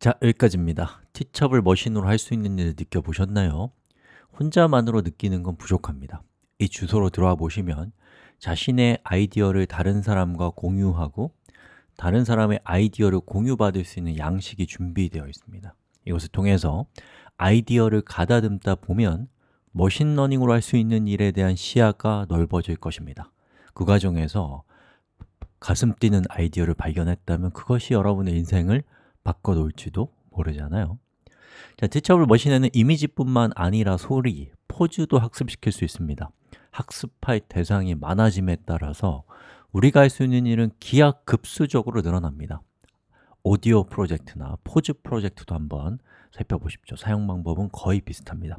자, 여기까지입니다. 티처블 머신으로 할 수 있는 일을 느껴보셨나요? 혼자만으로 느끼는 건 부족합니다. 이 주소로 들어와 보시면 자신의 아이디어를 다른 사람과 공유하고 다른 사람의 아이디어를 공유받을 수 있는 양식이 준비되어 있습니다. 이것을 통해서 아이디어를 가다듬다 보면 머신러닝으로 할 수 있는 일에 대한 시야가 넓어질 것입니다. 그 과정에서 가슴 뛰는 아이디어를 발견했다면 그것이 여러분의 인생을 바꿔놓을지도 모르잖아요. 자, Teachable Machine에는 이미지뿐만 아니라 소리, 포즈도 학습시킬 수 있습니다. 학습할 대상이 많아짐에 따라서 우리가 할 수 있는 일은 기하급수적으로 늘어납니다. 오디오 프로젝트나 포즈 프로젝트도 한번 살펴보십시오. 사용 방법은 거의 비슷합니다.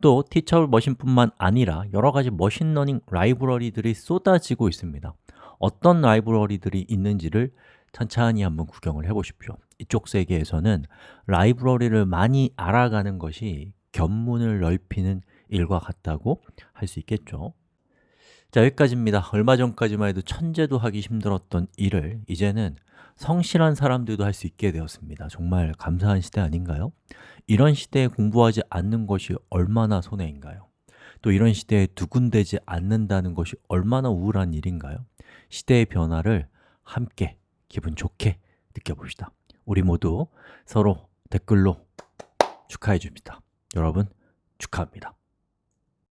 또 Teachable Machine뿐만 아니라 여러 가지 machine learning 라이브러리들이 쏟아지고 있습니다. 어떤 라이브러리들이 있는지를 천천히 한번 구경을 해보십시오 이쪽 세계에서는 라이브러리를 많이 알아가는 것이 견문을 넓히는 일과 같다고 할 수 있겠죠 자, 여기까지입니다 얼마 전까지만 해도 천재도 하기 힘들었던 일을 이제는 성실한 사람들도 할 수 있게 되었습니다 정말 감사한 시대 아닌가요? 이런 시대에 공부하지 않는 것이 얼마나 손해인가요? 또 이런 시대에 두근대지 않는다는 것이 얼마나 우울한 일인가요? 시대의 변화를 함께 기분 좋게 느껴봅시다. 우리 모두 서로 댓글로 축하해 줍니다. 여러분 축하합니다